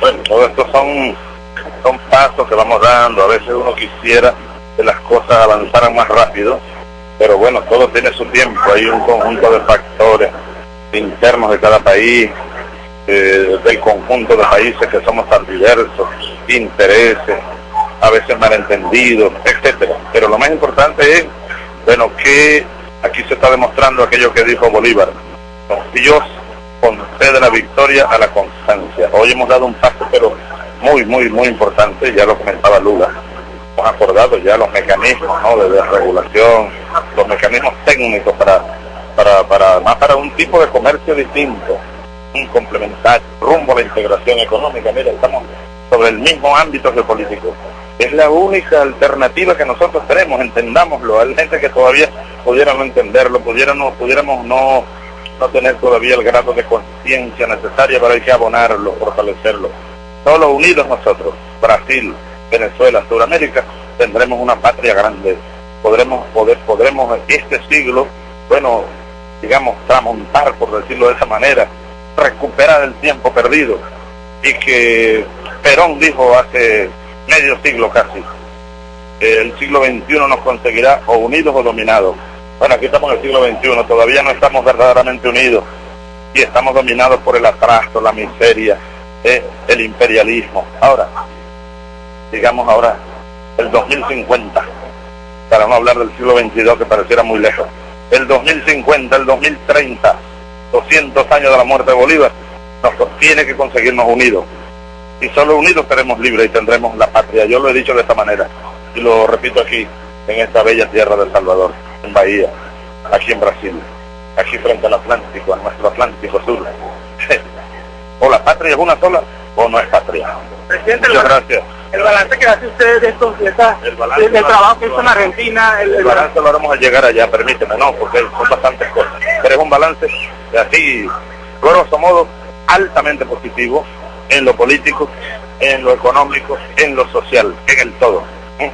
Bueno, todo esto son, son pasos que vamos dando. A veces uno quisiera que las cosas avanzaran más rápido, pero bueno, todo tiene su tiempo. Hay un conjunto de factores internos de cada país, eh, del conjunto de países que somos tan diversos, intereses, a veces malentendidos, etcétera. Pero lo más importante es, bueno, que aquí se está demostrando aquello que dijo Bolívar. Dios concede la victoria a la constancia. Hoy hemos dado un paso, pero muy, muy, muy importante, ya lo comentaba Lula. Hemos acordado ya los mecanismos ¿no? de desregulación, los mecanismos técnicos para, para, para, más para un tipo de comercio distinto, un complementario, rumbo a la integración económica. Mira, estamos sobre el mismo ámbito geopolítico. Es la única alternativa que nosotros tenemos, entendámoslo. Hay gente que todavía pudiera no entenderlo, pudiéramos, pudiéramos no, no tener todavía el grado de conciencia necesaria, pero hay que abonarlo, fortalecerlo. Solo unidos nosotros, Brasil, Venezuela, Sudamérica, tendremos una patria grande. Podremos, poder, podremos este siglo, bueno, digamos, tramontar, por decirlo de esa manera, recuperar el tiempo perdido. Y que Perón dijo hace medio siglo casi. El siglo XXI nos conseguirá o unidos o dominados. Bueno, aquí estamos en el siglo XXI, todavía no estamos verdaderamente unidos y estamos dominados por el atraso, la miseria, eh, el imperialismo. Ahora, digamos ahora, el 2050, para no hablar del siglo XXII que pareciera muy lejos, el 2050, el 2030, 200 años de la muerte de Bolívar, nos tiene que conseguirnos unidos y solo unidos seremos libres y tendremos la patria. Yo lo he dicho de esta manera y lo repito aquí, en esta bella tierra del Salvador, en Bahía, aquí en Brasil, aquí frente al Atlántico, a nuestro Atlántico Sur. o la patria es una sola o no es patria. Presidente, Muchas gracias. El balance que hace usted de esto, de el del trabajo que hizo en Argentina. El, balance lo haremos a llegar allá, permíteme, no, porque son bastantes cosas. Pero es un balance de así, grosso modo, altamente positivo, en lo político, en lo económico, en lo social, en el todo. ¿eh?